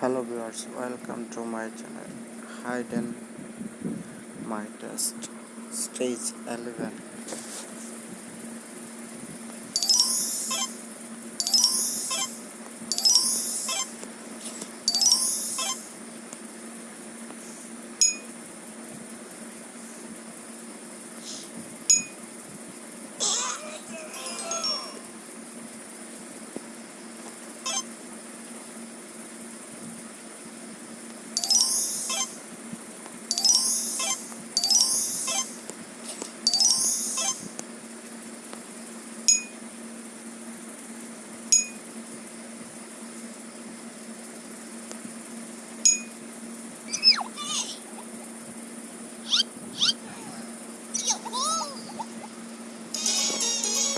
hello viewers welcome to my channel hide and my test stage 11